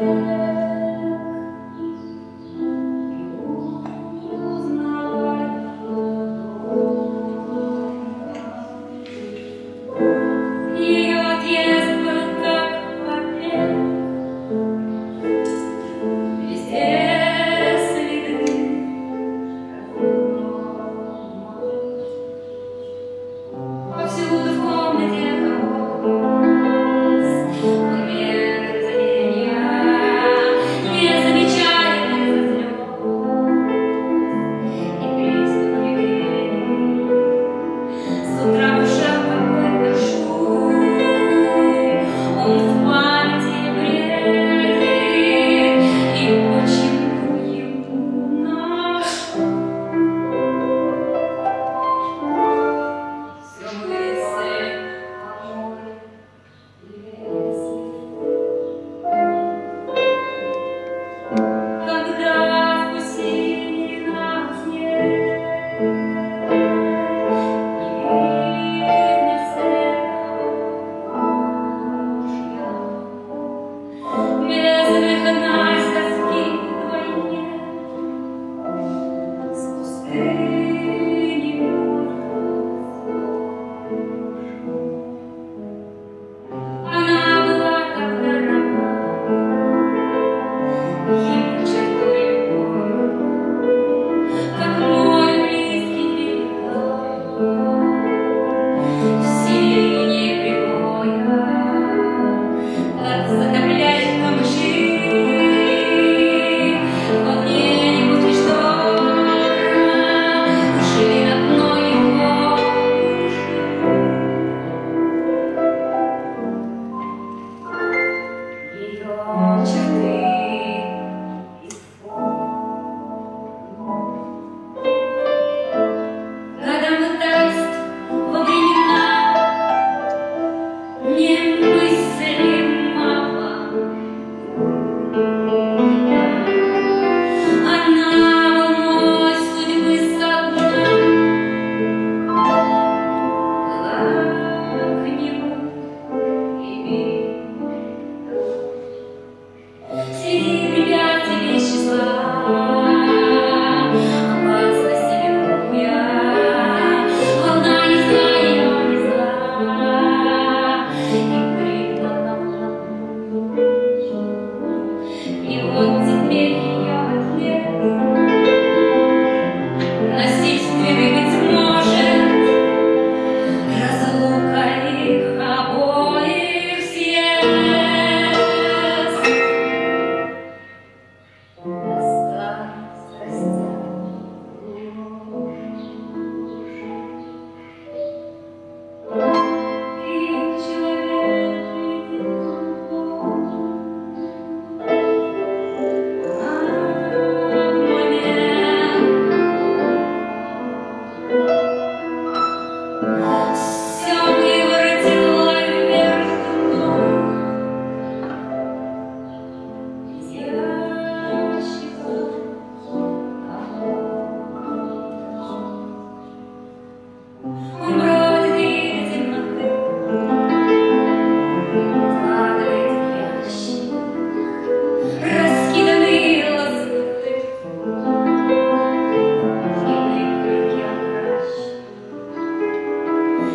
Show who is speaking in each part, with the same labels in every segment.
Speaker 1: Thank you.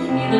Speaker 1: The